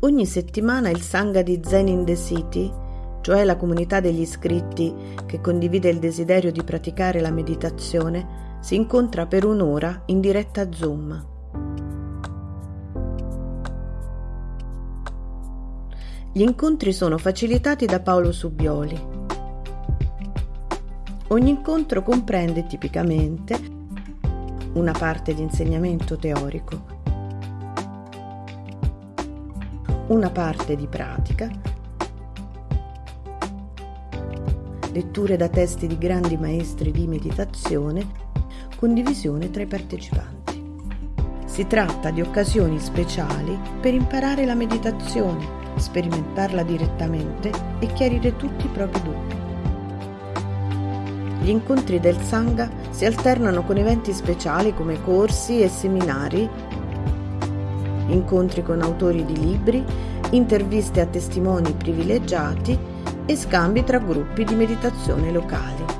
Ogni settimana il Sangha di Zen in the City, cioè la comunità degli iscritti che condivide il desiderio di praticare la meditazione, si incontra per un'ora in diretta Zoom. Gli incontri sono facilitati da Paolo Subioli. Ogni incontro comprende tipicamente una parte di insegnamento teorico, una parte di pratica, letture da testi di grandi maestri di meditazione, condivisione tra i partecipanti. Si tratta di occasioni speciali per imparare la meditazione sperimentarla direttamente e chiarire tutti i propri dubbi. Gli incontri del Sangha si alternano con eventi speciali come corsi e seminari, incontri con autori di libri, interviste a testimoni privilegiati e scambi tra gruppi di meditazione locali.